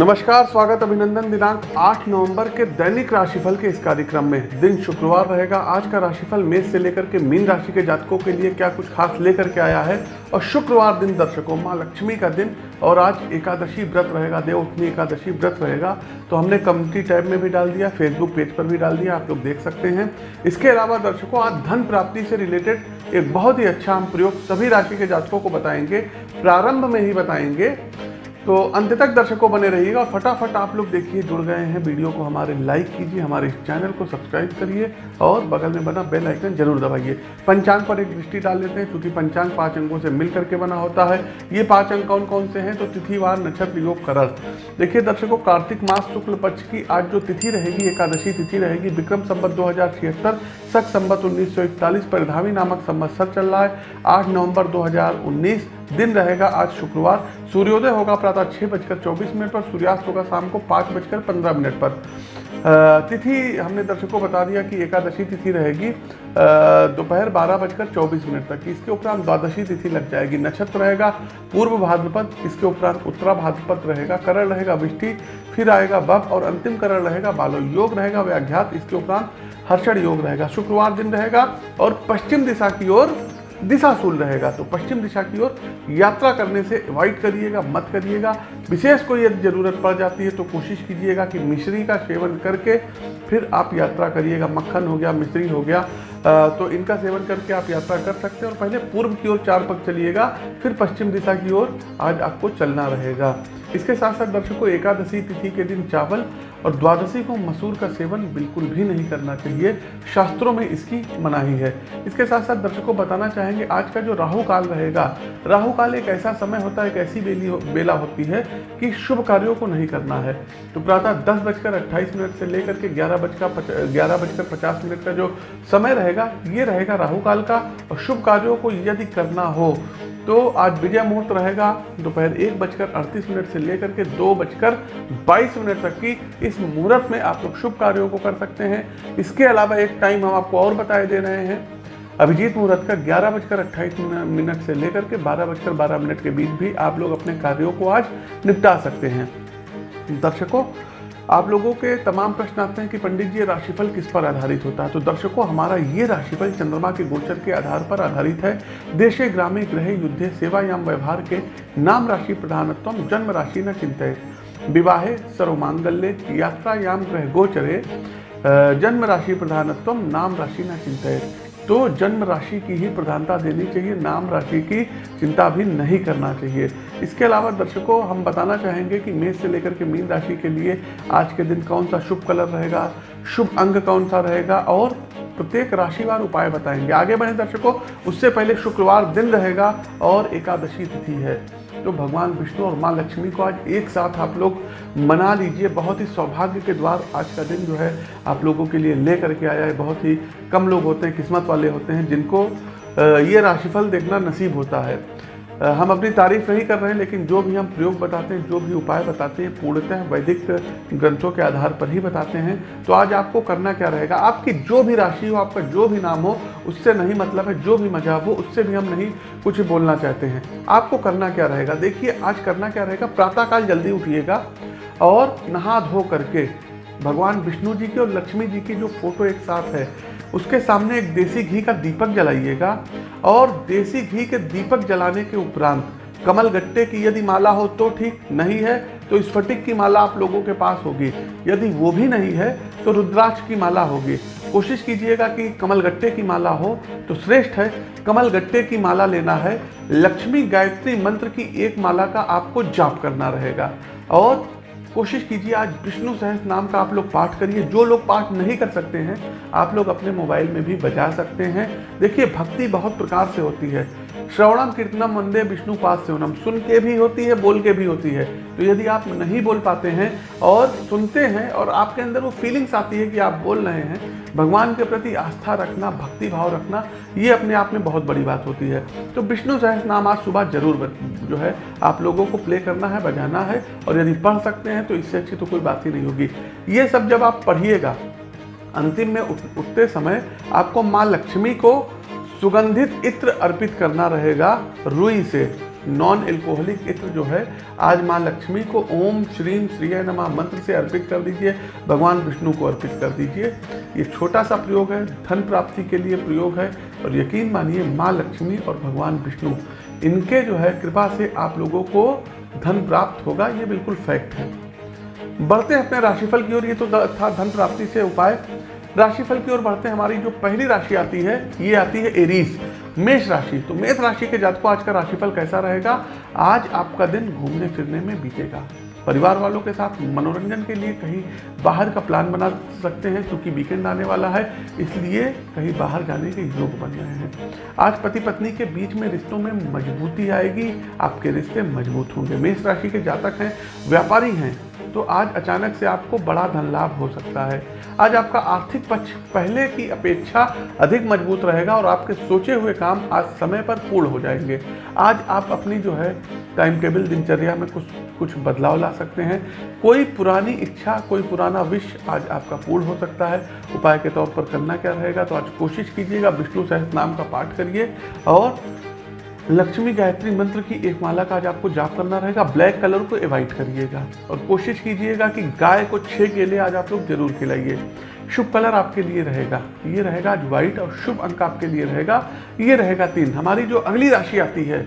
नमस्कार, स्वागत अभिनंदन दिनांक 8 नवंबर के दैनिक राशिफल के इस कार्यक्रम में। दिन शुक्रवार रहेगा, आज का राशिफल मेष से लेकर के मीन राशि के जातकों के लिए क्या कुछ खास लेकर के आया है? और शुक्रवार दिन दर्शकों, माँ लक्ष्मी का दिन, और आज एकादशी व्रत रहेगा देवउठनी एकादशी व्रत रहेगा। तो हमने कम्युनिटी टैब में भी डाल दिया फेसबुक पेज पर भी डाल दिया, आप लोग देख सकते हैं। इसके अलावा दर्शकों, आज धन प्राप्ति से रिलेटेड एक बहुत ही अच्छा हम प्रयोग सभी राशि के जातकों को बताएँगे, प्रारंभ में ही बताएँगे। तो अंत तक दर्शकों बने रहिएगा और फटाफट आप लोग देखिए, जुड़ गए हैं वीडियो को हमारे लाइक कीजिए, हमारे इस चैनल को सब्सक्राइब करिए और बगल में बना बेल आइकन ज़रूर दबाइए। पंचांग पर एक दृष्टि डाल लेते हैं क्योंकि पंचांग पाँच अंकों से मिल करके बना होता है। ये पाँच अंक कौन कौन से हैं? तो तिथिवार, नक्षत्र, योग, करण। देखिए दर्शकों, कार्तिक मास, शुक्ल पक्ष की आज जो तिथि रहेगी, एकादशी तिथि रहेगी, विक्रम संबत दो सख संबत उन्नीस सौ इकतालीस परिधावी नामक संवत्सर चल रहा है। आठ नवंबर 2019 दिन रहेगा, आज शुक्रवार। सूर्योदय होगा प्रातः छः बजकर चौबीस मिनट पर, सूर्यास्त होगा शाम को पाँच बजकर पंद्रह मिनट पर। तिथि, हमने दर्शकों को बता दिया कि एकादशी तिथि रहेगी दोपहर बारह बजकर चौबीस मिनट तक। इसके उपरांत द्वादशी तिथि लग जाएगी। नक्षत्र रहेगा, पूर्व भाद्रपद, इसके उपरांत उत्तरा भाद्रपद रहेगा, करण रहेगा, विष्टि, फिर आएगा बब और अंतिम करण रहेगा, बालो योग रहेगा, व्याघ्यात, इसके उपरांत हर्षण योग रहेगा, शुक्रवार दिन रहेगा और पश्चिम दिशा की ओर दिशाशूल रहेगा। तो पश्चिम दिशा की ओर यात्रा करने से अवॉइड करिएगा, मत करिएगा। विशेष कोई यदि ज़रूरत पड़ जाती है तो कोशिश कीजिएगा कि मिश्री का सेवन करके फिर आप यात्रा करिएगा। मक्खन हो गया मिश्री हो गया आ, तो इनका सेवन करके आप यात्रा कर सकते हैं। और पहले पूर्व की ओर चार पग चलिएगा फिर पश्चिम दिशा की ओर आज आपको चलना रहेगा। इसके साथ साथ दर्शकों एकादशी तिथि के दिन चावल और द्वादशी को मसूर का सेवन बिल्कुल भी नहीं करना चाहिए। शास्त्रों में इसकी मनाही है। इसके साथ साथ दर्शकों बताना चाहेंगे आज का जो राहु काल रहेगा राहु काल एक ऐसा समय होता है एक ऐसी बेली हो, बेला होती है कि शुभ कार्यों को नहीं करना है। तो प्रातः दस बजकर अट्ठाईस मिनट से लेकर के ग्यारह बजकर ग्यारह बजकर पचास मिनट का जो समय रहेगा, ये रहेगा राहु काल का, और शुभ कार्यों को यदि करना हो तो आज विजय मुहूर्त रहेगा दोपहर एक बजकर अड़तीस मिनट से लेकर के दो बजकर बाईस मिनट तक की इस मुहूर्त में आप लोग शुभ कार्यों को कर सकते हैं। इसके अलावा एक टाइम हम आपको और बताए दे रहे हैं। अभिजीत मुहूर्त का ग्यारह बजकर अट्ठाईस मिनट से लेकर के बारह बजकर बारह मिनट के बीच भी आप लोग अपने कार्यों को आज निपटा सकते हैं। दर्शकों, आप लोगों के तमाम प्रश्न आते हैं कि पंडित जी राशिफल किस पर आधारित होता है? तो दर्शकों, हमारा ये राशिफल चंद्रमा के गोचर के आधार पर आधारित है। देशे ग्रामे ग्रह युद्धे सेवायाम व्यवहार के नाम राशि प्रधानत्व जन्म राशि न चिंतित विवाहे सर्वमांगल्य यात्रायाम ग्रह गोचरे जन्म राशि प्रधानत्व नाम राशि न चिंतित तो जन्म राशि की ही प्रधानता देनी चाहिए, नाम राशि की चिंता भी नहीं करना चाहिए। इसके अलावा दर्शकों, हम बताना चाहेंगे कि मेष से लेकर के मीन राशि के लिए आज के दिन कौन सा शुभ कलर रहेगा, शुभ अंग कौन सा रहेगा और प्रत्येक राशिवार उपाय बताएँगे। आगे बढ़े दर्शकों, उससे पहले शुक्रवार दिन रहेगा और एकादशी तिथि है। तो भगवान विष्णु और माँ लक्ष्मी को आज एक साथ आप लोग मना लीजिए। बहुत ही सौभाग्य के द्वार आज का दिन जो है आप लोगों के लिए ले करके आया है। बहुत ही कम लोग होते हैं, किस्मत वाले होते हैं, जिनको ये राशिफल देखना नसीब होता है। हम अपनी तारीफ़ नहीं कर रहे हैं, लेकिन जो भी हम प्रयोग बताते हैं, जो भी उपाय बताते हैं, पूर्णतः वैदिक ग्रंथों के आधार पर ही बताते हैं। तो आज आपको करना क्या रहेगा? आपकी जो भी राशि हो, आपका जो भी नाम हो, उससे नहीं मतलब है, जो भी मजाब हो, उससे भी हम नहीं कुछ बोलना चाहते हैं। आपको करना क्या रहेगा? देखिए, आज करना क्या रहेगा? प्रातःकाल जल्दी उठिएगा और नहा धो करके भगवान विष्णु जी की और लक्ष्मी जी की जो फ़ोटो एक साथ है, उसके सामने एक देसी घी का दीपक जलाइएगा। और देसी घी के दीपक जलाने के उपरांत, कमल गट्टे की यदि माला हो तो ठीक नहीं है तो स्फटिक की माला आप लोगों के पास होगी। यदि वो भी नहीं है तो रुद्राक्ष की माला होगी। कोशिश कीजिएगा कि कमल गट्टे की माला हो तो श्रेष्ठ है। कमल गट्टे की माला लेना है। लक्ष्मी गायत्री मंत्र की एक माला का आपको जाप करना रहेगा। और कोशिश कीजिए, आज विष्णु सहस नाम का आप लोग पाठ करिए। जो लोग पाठ नहीं कर सकते हैं, आप लोग अपने मोबाइल में भी बजा सकते हैं। देखिए, भक्ति बहुत प्रकार से होती है। श्रवणम कीर्तनम वंदे विष्णु पास सेवनम सुन के भी होती है, बोल के भी होती है। तो यदि आप नहीं बोल पाते हैं और सुनते हैं और आपके अंदर वो फीलिंग्स आती है कि आप बोल रहे हैं, भगवान के प्रति आस्था रखना, भक्ति भाव रखना, ये अपने आप में बहुत बड़ी बात होती है। तो विष्णु सहस नाम आज सुबह ज़रूर जो है आप लोगों को प्ले करना है, बजाना है और यदि पढ़ सकते हैं तो इससे अच्छी तो कोई बात ही नहीं होगी। ये सब जब आप पढ़िएगा, अंतिम में उठते समय आपको माँ लक्ष्मी को सुगंधित इत्र अर्पित करना रहेगा रुई से। नॉन एल्कोहलिक इत्र जो है, आज माँ लक्ष्मी को ओम श्रीम श्रीय नमा मंत्र से अर्पित कर दीजिए, भगवान विष्णु को अर्पित कर दीजिए। ये छोटा सा प्रयोग है, धन प्राप्ति के लिए प्रयोग है और यकीन मानिए माँ लक्ष्मी और भगवान विष्णु, इनके जो है कृपा से आप लोगों को धन प्राप्त होगा, ये बिल्कुल फैक्ट है। बढ़ते हैं अपने राशिफल की ओर, ये तो था धन प्राप्ति से उपाय। राशिफल की ओर बढ़ते हमारी जो पहली राशि आती है, ये आती है एरीज मेष राशि। तो मेष राशि के जातकों, आज का राशिफल कैसा रहेगा? आज आपका दिन घूमने फिरने में बीतेगा। परिवार वालों के साथ मनोरंजन के लिए कहीं बाहर का प्लान बना सकते हैं, क्योंकि वीकेंड आने वाला है, इसलिए कहीं बाहर जाने के योग बन रहे हैं। आज पति पत्नी के बीच में रिश्तों में मजबूती आएगी, आपके रिश्ते मज़बूत होंगे। मेष राशि के जातक हैं, व्यापारी हैं तो आज अचानक से आपको बड़ा धन लाभ हो सकता है। आज आपका आर्थिक पक्ष पहले की अपेक्षा अधिक मज़बूत रहेगा और आपके सोचे हुए काम आज समय पर पूर्ण हो जाएँगे। आज आप अपनी जो है टाइम टेबल दिनचर्या में कुछ कुछ बदलाव ला सकते हैं। कोई पुरानी इच्छा, कोई पुराना विश आज आपका पूर्ण हो सकता है। उपाय के तौर पर करना क्या रहेगा तो आज कोशिश कीजिएगा, विष्णु सहस नाम का पाठ करिए और लक्ष्मी गायत्री मंत्र की एक माला का आज आपको जाप करना रहेगा। ब्लैक कलर को एवॉइड करिएगा और कोशिश कीजिएगा कि गाय को छः केले आज आप लोग ज़रूर खिलाइए। शुभ कलर आपके लिए रहेगा। ये रहेगा आज व्हाइट और शुभ अंक आपके लिए रहेगा। ये रहेगा तीन। हमारी जो अगली राशि आती है,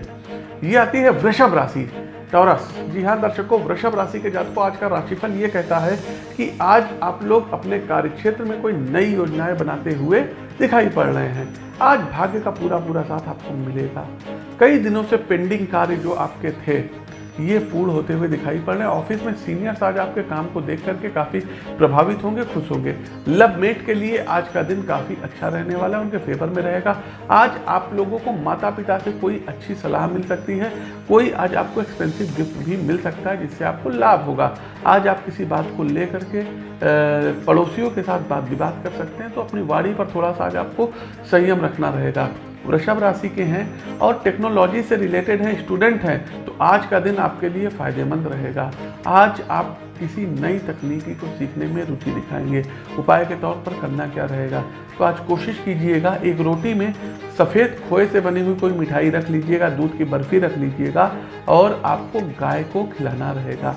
ये आती है वृषभ राशि। टॉरस जी हाँ दर्शकों, वृषभ राशि के जातकों आज का राशिफल ये कहता है कि आज आप लोग अपने कार्यक्षेत्र में कोई नई योजनाएँ बनाते हुए दिखाई पड़ रहे हैं। आज भाग्य का पूरा पूरा साथ आपको मिलेगा। कई दिनों से पेंडिंग कार्य जो आपके थे ये पूर्ण होते हुए दिखाई पड़ रहे हैं। ऑफ़िस में सीनियर्स आज आपके काम को देख करके काफ़ी प्रभावित होंगे, खुश होंगे। लव मेट के लिए आज का दिन काफ़ी अच्छा रहने वाला है, उनके फेवर में रहेगा। आज आप लोगों को माता पिता से कोई अच्छी सलाह मिल सकती है, कोई आज आपको एक्सपेंसिव गिफ्ट भी मिल सकता है, जिससे आपको लाभ होगा। आज आप किसी बात को ले करके पड़ोसियों के साथ बात विवाद कर सकते हैं तो अपनी वाणी पर थोड़ा सा आज आपको संयम रखना रहेगा। वृषभ राशि के हैं और टेक्नोलॉजी से रिलेटेड हैं, स्टूडेंट हैं आज का दिन आपके लिए फ़ायदेमंद रहेगा। आज आप किसी नई तकनीकी को सीखने में रुचि दिखाएँगे। उपाय के तौर पर करना क्या रहेगा? तो आज कोशिश कीजिएगा, एक रोटी में सफ़ेद खोए से बनी हुई कोई मिठाई रख लीजिएगा, दूध की बर्फ़ी रख लीजिएगा और आपको गाय को खिलाना रहेगा।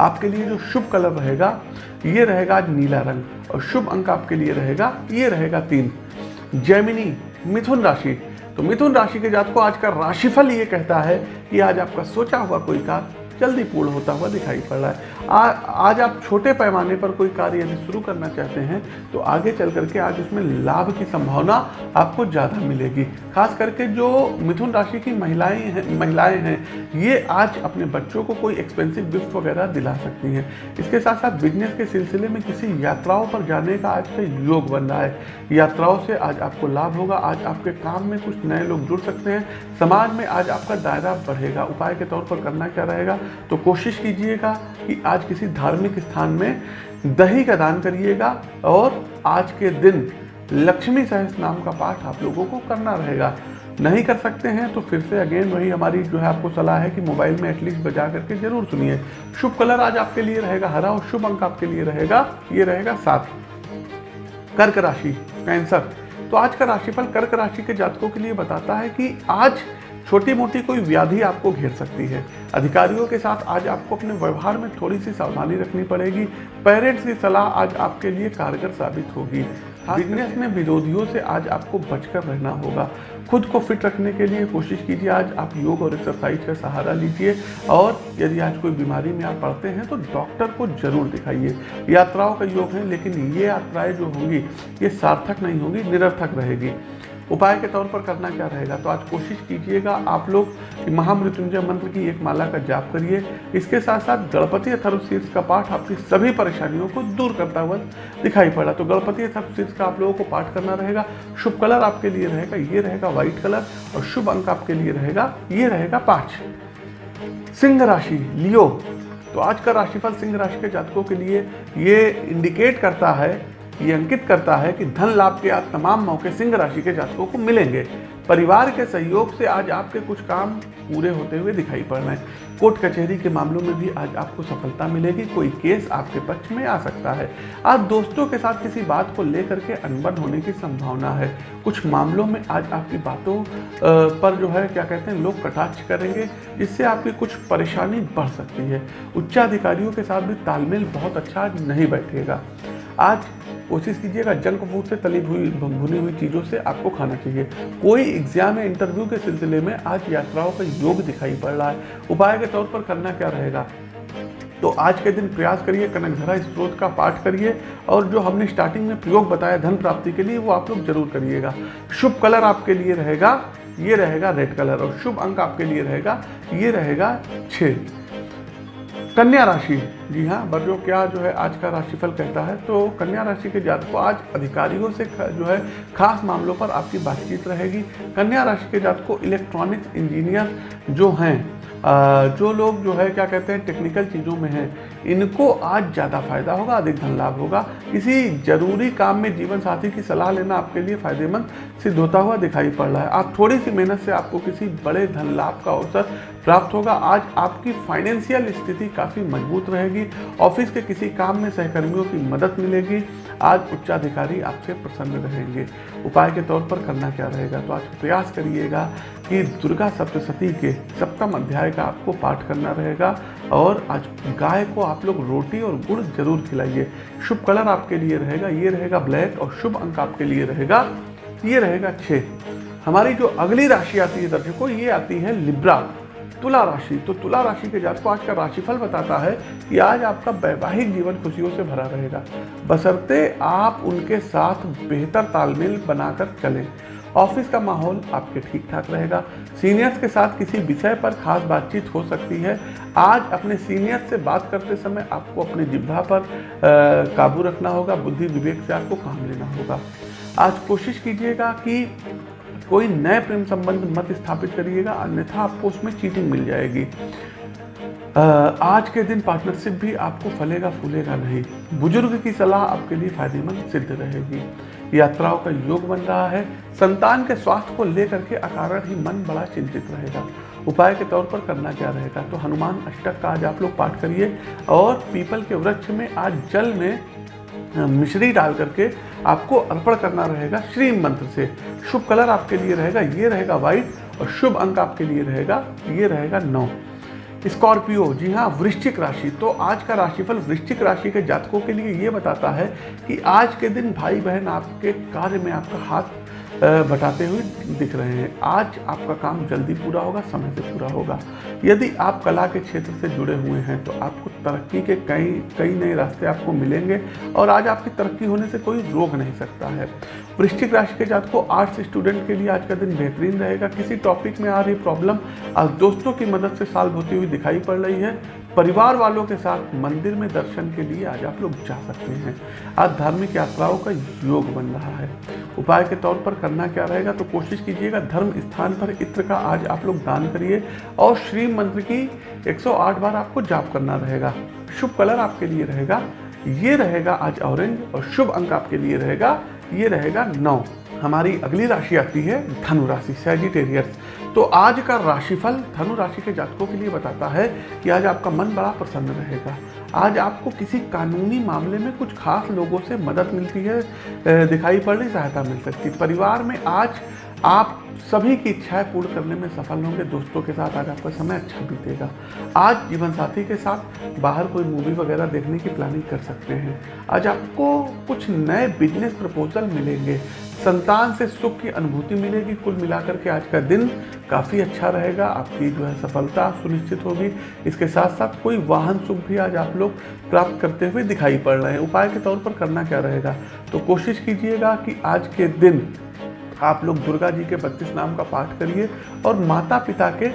आपके लिए जो शुभ कलर रहेगा, ये रहेगा आज नीला रंग और शुभ अंक आपके लिए रहेगा, ये रहेगा तीन। जैमिनी मिथुन राशि। तो मिथुन राशि के जात को आज का राशिफल ये कहता है कि आज आपका सोचा हुआ कोई कार्य जल्दी पूर्ण होता हुआ दिखाई पड़ रहा है। आ, आज आप छोटे पैमाने पर कोई कार्य यदि शुरू करना चाहते हैं तो आगे चल करके आज उसमें लाभ की संभावना आपको ज़्यादा मिलेगी। खास करके जो मिथुन राशि की महिलाएँ हैं महिलाएँ हैं ये आज अपने बच्चों को कोई एक्सपेंसिव गिफ्ट वगैरह दिला सकती हैं। इसके साथ साथ बिज़नेस के सिलसिले में किसी यात्राओं पर जाने का आज से योग बन रहा है। यात्राओं से आज आपको लाभ होगा आज आपके काम में कुछ नए लोग जुड़ सकते हैं समाज में आज आपका दायरा बढ़ेगा। उपाय के तौर पर करना क्या रहेगा? तो कोशिश कीजिएगा कि आज किसी धार्मिक स्थान में दही का दान करिएगा और आज के दिन लक्ष्मी सहस नाम का पाठ आप लोगों को करना रहेगा। नहीं कर सकते हैं तो फिर से अगेन वही हमारी जो है आपको सलाह है कि मोबाइल में एटलीस्ट बजा करके ज़रूर सुनिए। शुभ कलर आज आपके लिए रहेगा, हरा और शुभ अंक आपके लिए रहेगा, ये रहेगा सात। कर्क राशि कैंसर तो आज का राशिफल कर्क राशि के जातकों के लिए बताता है कि आज छोटी मोटी कोई व्याधि आपको घेर सकती है। अधिकारियों के साथ आज आपको अपने व्यवहार में थोड़ी सी सावधानी रखनी पड़ेगी। पेरेंट्स की सलाह आज आपके लिए कारगर साबित होगी। बिज़नेस में विरोधियों से आज आपको बचकर रहना होगा। खुद को फिट रखने के लिए कोशिश कीजिए। आज आप योग और एक्सरसाइज का सहारा लीजिए। और यदि आज कोई बीमारी में आप पड़ते हैं तो डॉक्टर को ज़रूर दिखाइए। यात्राओं का योग है लेकिन ये यात्राएँ जो होंगी ये सार्थक नहीं होंगी निरर्थक रहेगी। उपाय के तौर पर करना क्या रहेगा? तो आज कोशिश कीजिएगा आप लोग महामृत्युंजय मंत्र की एक माला का जाप करिए। इसके साथ साथ गणपति अथर्वशीर्ष का पाठ आपकी सभी परेशानियों को दूर करता हुआ दिखाई पड़ा। तो गणपति अथर्वशीर्ष का आप लोगों को पाठ करना रहेगा। शुभ कलर आपके लिए रहेगा, ये रहेगा व्हाइट कलर और शुभ अंक आपके लिए रहेगा, ये रहेगा पाँच। सिंह राशि, लियो। तो आज का राशिफल सिंह राशि के जातकों के लिए ये इंडिकेट करता है ये अंकित करता है कि धन लाभ के आज तमाम मौके सिंह राशि के जातकों को मिलेंगे। परिवार के सहयोग से आज आपके कुछ काम पूरे होते हुए दिखाई पड़ रहे हैं। कोर्ट कचहरी के मामलों में भी आज आपको सफलता मिलेगी। कोई केस आपके पक्ष में आ सकता है। आज दोस्तों के साथ किसी बात को लेकर के अनबन होने की संभावना है। कुछ मामलों में आज आपकी बातों पर जो है, क्या कहते हैं, लोग कटाक्ष करेंगे इससे आपकी कुछ परेशानी बढ़ सकती है। उच्चाधिकारियों के साथ भी तालमेल बहुत अच्छा नहीं बैठेगा। आज कोशिश कीजिएगा जंक फ़ूड से तली हुई भुनी हुई चीज़ों से आपको खाना चाहिए। कोई एग्ज़ाम या इंटरव्यू के सिलसिले में आज यात्राओं का योग दिखाई पड़ रहा है। उपाय के तौर पर करना क्या रहेगा? तो आज के दिन प्रयास करिए कनकधरा स्त्रोत का पाठ करिए और जो हमने स्टार्टिंग में प्रयोग बताया धन प्राप्ति के लिए वो आप लोग ज़रूर करिएगा। शुभ कलर आपके लिए रहेगा, ये रहेगा रेड कलर और शुभ अंक आपके लिए रहेगा, ये रहेगा छः कन्या राशि। जी हाँ बरजो क्या जो है आज का राशिफल कहता है तो कन्या राशि के जातक आज अधिकारियों से जो है खास मामलों पर आपकी बातचीत रहेगी। कन्या राशि के जातक इलेक्ट्रॉनिक्स इंजीनियर जो हैं जो लोग जो है क्या कहते हैं, टेक्निकल चीज़ों में हैं, इनको आज ज़्यादा फ़ायदा होगा, अधिक धन लाभ होगा। किसी ज़रूरी काम में जीवन साथी की सलाह लेना आपके लिए फ़ायदेमंद सिद्ध होता हुआ दिखाई पड़ रहा है। आप थोड़ी सी मेहनत से आपको किसी बड़े धन लाभ का अवसर प्राप्त होगा। आज आपकी फाइनेंशियल स्थिति काफ़ी मज़बूत रहेगी। ऑफ़िस के किसी काम में सहकर्मियों की मदद मिलेगी। आज उच्चाधिकारी आपसे प्रसन्न रहेंगे। उपाय के तौर पर करना क्या रहेगा? तो आज प्रयास करिएगा कि दुर्गा सप्तशती के सप्तम अध्याय का आपको पाठ करना रहेगा और आज गाय को आप लोग रोटी और गुड़ ज़रूर खिलाइए। शुभ कलर आपके लिए रहेगा। ये रहेगा ब्लैक और शुभ अंक आपके लिए रहेगा। ये रहेगा छः हमारी जो अगली राशि आती है दर्शकों, ये आती है लिब्रा। तुला राशि तो तुला राशि के जात को आज का राशिफल बताता है कि आज आपका वैवाहिक जीवन खुशियों से भरा रहेगा। बसरते आप उनके साथ बेहतर तालमेल बनाकर चलें। ऑफ़िस का माहौल आपके ठीक ठाक रहेगा। सीनियर्स के साथ किसी विषय पर खास बातचीत हो सकती है। आज अपने सीनियर्स से बात करते समय आपको अपने जिब्भा पर काबू रखना होगा, बुद्धि विवेक से आपको काम लेना होगा। आज कोशिश कीजिएगा कि कोई नए प्रेम संबंध मत स्थापित करिएगा, अन्यथा आपको उसमें चीटिंग मिल जाएगी। आज के दिन पार्टनरशिप भी आपको फलेगा, फूलेगा नहीं। बुज़ुर्ग की सलाह आपके लिए फ़ायदेमंद सिद्ध रहेगी। यात्राओं का योग बन रहा है। संतान के स्वास्थ्य को लेकर के अकारण ही मन बड़ा चिंतित रहेगा। उपाय के तौर पर करना क्या रहेगा? तो हनुमान अष्टक का आज आप लोग पाठ करिए और पीपल के वृक्ष में आज जल में मिश्री डाल करके आपको अर्पण करना रहेगा श्री मंत्र से। शुभ कलर आपके लिए रहेगा, ये रहेगा व्हाइट और शुभ अंक आपके लिए रहेगा, ये रहेगा नौ। स्कॉर्पियो, जी हाँ वृश्चिक राशि। तो आज का राशिफल वृश्चिक राशि के जातकों के लिए ये बताता है कि आज के दिन भाई बहन आपके कार्य में आपका हाथ बटाते हुए दिख रहे हैं। आज आपका काम जल्दी पूरा होगा, समय से पूरा होगा। यदि आप कला के क्षेत्र से जुड़े हुए हैं तो आपको तरक्की के कई कई नए रास्ते आपको मिलेंगे और आज आपकी तरक्की होने से कोई रोक नहीं सकता है। वृश्चिक राशि के जात को आर्ट्स स्टूडेंट के लिए आज का दिन बेहतरीन रहेगा। किसी टॉपिक में आ रही प्रॉब्लम आज दोस्तों की मदद से सॉल्व होती हुई दिखाई पड़ रही है। परिवार वालों के साथ मंदिर में दर्शन के लिए आज आप लोग जा सकते हैं। आज धार्मिक यात्राओं का योग बन रहा है। उपाय के तौर पर करना क्या रहेगा तो कोशिश कीजिएगा धर्म स्थान पर इत्र का आज आप लोग दान करिए और श्री मंत्र की 108 बार आपको जाप करना रहेगा। शुभ कलर आपके लिए रहेगा, ये रहेगा आज ऑरेंज और शुभ अंक आपके लिए रहेगा, ये रहेगा नौ। हमारी अगली राशि आती है धनु राशि सैजिटेरियस तो आज का राशिफल धनु राशि के जातकों के लिए बताता है कि आज आपका मन बड़ा प्रसन्न रहेगा। आज आपको किसी कानूनी मामले में कुछ खास लोगों से मदद मिलती है दिखाई पड़ रही सहायता मिल सकती है। परिवार में आज आप सभी की इच्छाएँ पूर्ण करने में सफल होंगे, दोस्तों के साथ आज आपका समय अच्छा बीतेगा। आज जीवन साथी के साथ बाहर कोई मूवी वगैरह देखने की प्लानिंग कर सकते हैं। आज आपको कुछ नए बिज़नेस प्रपोजल मिलेंगे। संतान से सुख की अनुभूति मिलेगी। कुल मिलाकर के आज का दिन काफ़ी अच्छा रहेगा। आपकी जो है सफलता सुनिश्चित होगी। इसके साथ साथ कोई वाहन सुख भी आज आप लोग प्राप्त करते हुए दिखाई पड़ रहे हैं। उपाय के तौर पर करना क्या रहेगा? तो कोशिश कीजिएगा कि आज के दिन आप लोग दुर्गा जी के बत्तीस नाम का पाठ करिए और माता पिता के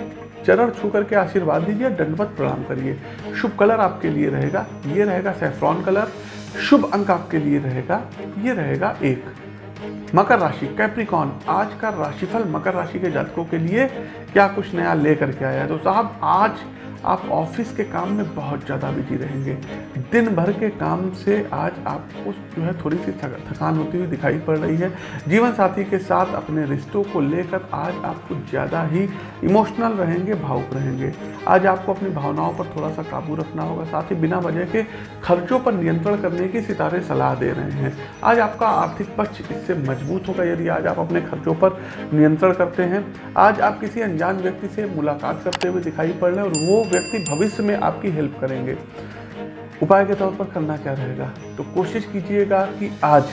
चरण छू करके आशीर्वाद दीजिए, दंडवत प्रणाम करिए। शुभ कलर आपके लिए रहेगा, ये रहेगा सेफ्रॉन कलर, शुभ अंक आपके लिए रहेगा, ये रहेगा एक। मकर राशि कैप्रिकॉन आज का राशिफल मकर राशि के जातकों के लिए क्या कुछ नया लेकर के आया है? तो साहब, आज आप ऑफ़िस के काम में बहुत ज़्यादा बिज़ी रहेंगे। दिन भर के काम से आज आपको जो है थोड़ी सी थकान होती हुई दिखाई पड़ रही है। जीवन साथी के साथ अपने रिश्तों को लेकर आज आप कुछ ज़्यादा ही इमोशनल रहेंगे, भावुक रहेंगे। आज आपको अपनी भावनाओं पर थोड़ा सा काबू रखना होगा, साथ ही बिना वजह के खर्चों पर नियंत्रण करने की सितारे सलाह दे रहे हैं। आज आपका आर्थिक पक्ष इससे मज़बूत होगा, यदि आज आप अपने खर्चों पर नियंत्रण करते हैं। आज आप किसी अनजान व्यक्ति से मुलाकात करते हुए दिखाई पड़ रहे हैं और वो व्यक्ति भविष्य में आपकी हेल्प करेंगे। उपाय के तौर पर करना क्या रहेगा? तो कोशिश कीजिएगा कि आज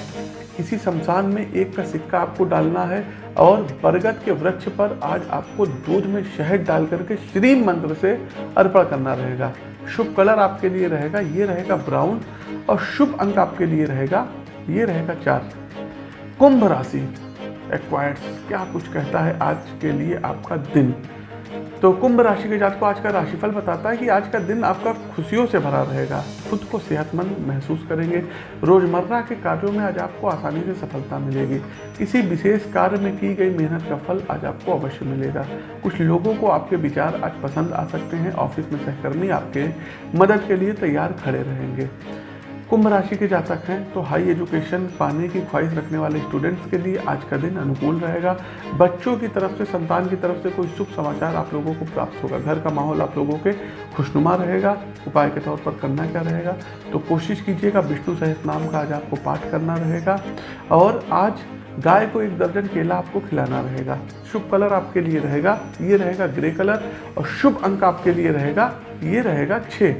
किसी शमशान में एक का सिक्का आपको डालना है और बरगद के वृक्ष पर आज आपको दूध में शहद डाल करके श्री मंत्र से अर्पण करना रहेगा। शुभ कलर आपके लिए रहेगा, ये रहेगा ब्राउन और शुभ अंक आपके लिए रहेगा, ये रहेगा चार। कुंभ राशि एक्वायर्स क्या कुछ कहता है आज के लिए आपका दिन? तो कुंभ राशि के जात को आज का राशिफल बताता है कि आज का दिन आपका खुशियों से भरा रहेगा। खुद को सेहतमंद महसूस करेंगे। रोज़मर्रा के कार्यों में आज आपको आसानी से सफलता मिलेगी। किसी विशेष कार्य में की गई मेहनत का फल आज आपको अवश्य मिलेगा। कुछ लोगों को आपके विचार आज पसंद आ सकते हैं। ऑफ़िस में सहकर्मी आपके मदद के लिए तैयार खड़े रहेंगे। कुंभ राशि के जातक हैं तो हाई एजुकेशन पाने की ख्वाहिश रखने वाले स्टूडेंट्स के लिए आज का दिन अनुकूल रहेगा। बच्चों की तरफ़ से, संतान की तरफ़ से कोई शुभ समाचार आप लोगों को प्राप्त होगा। घर का माहौल आप लोगों के खुशनुमा रहेगा। उपाय के तौर पर करना क्या रहेगा? तो कोशिश कीजिएगा, विष्णु सहित नाम का आज आपको पाठ करना रहेगा। और आज गाय को एक दर्जन केला आपको खिलाना रहेगा। शुभ कलर आपके लिए रहेगा, ये रहेगा ग्रे कलर। और शुभ अंक आपके लिए रहेगा, ये रहेगा छः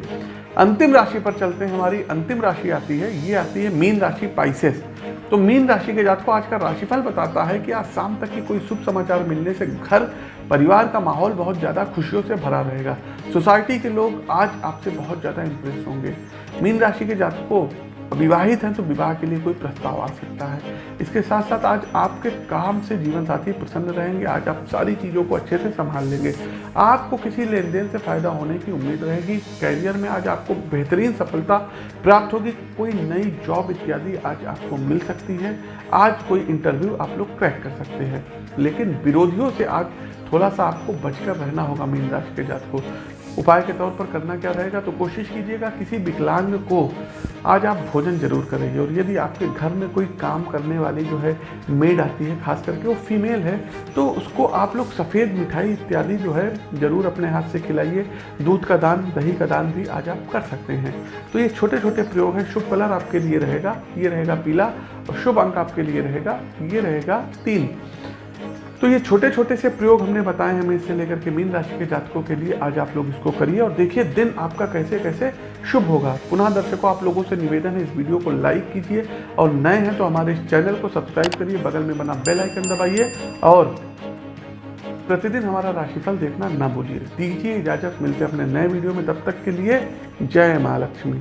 अंतिम राशि पर चलते हैं, हमारी अंतिम राशि आती है, ये आती है मीन राशि पाइसेस तो मीन राशि के जात को आज का राशिफल बताता है कि आज शाम तक की कोई शुभ समाचार मिलने से घर, परिवार का माहौल बहुत ज़्यादा खुशियों से भरा रहेगा। सोसाइटी के लोग आज आपसे बहुत ज़्यादा इंप्रेस होंगे। मीन राशि के जात को विवाहित हैं तो विवाह के लिए कोई प्रस्ताव आ सकता है। इसके साथ साथ आज आपके काम से जीवन साथी प्रसन्न रहेंगे। आज आप सारी चीज़ों को अच्छे से संभाल लेंगे। आपको किसी लेन देन से फ़ायदा होने की उम्मीद रहेगी। कैरियर में आज आपको बेहतरीन सफलता प्राप्त होगी। कोई नई जॉब इत्यादि आज आपको मिल सकती है। आज कोई इंटरव्यू आप लोग क्रैक कर सकते हैं। लेकिन विरोधियों से आज थोड़ा सा आपको बचकर रहना होगा मीन राशि के जात को उपाय के तौर पर करना क्या रहेगा तो कोशिश कीजिएगा किसी विकलांग को आज आप भोजन ज़रूर करेंगे। और यदि आपके घर में कोई काम करने वाली जो है, मेड आती है, खास करके वो फीमेल है तो उसको आप लोग सफ़ेद मिठाई इत्यादि जो है, ज़रूर अपने हाथ से खिलाइए। दूध का दान, दही का दान भी आज आप कर सकते हैं। तो ये छोटे छोटे प्रयोग हैं। शुभ कलर आपके लिए रहेगा, ये रहेगा पीला, और शुभ अंक आपके लिए रहेगा, ये रहेगा तीन। तो ये छोटे छोटे से प्रयोग हमने बताए हैं, हमें इससे लेकर के मीन राशि के जातकों के लिए आज आप लोग इसको करिए और देखिए दिन आपका कैसे कैसे शुभ होगा। पुनः दर्शकों, आप लोगों से निवेदन है इस वीडियो को लाइक कीजिए और नए हैं तो हमारे इस चैनल को सब्सक्राइब करिए, बगल में बना बेल आइकन दबाइए और प्रतिदिन हमारा राशिफल देखना ना भूलिए। दीजिए इजाज़त, मिलते अपने नए वीडियो में, तब तक के लिए जय महालक्ष्मी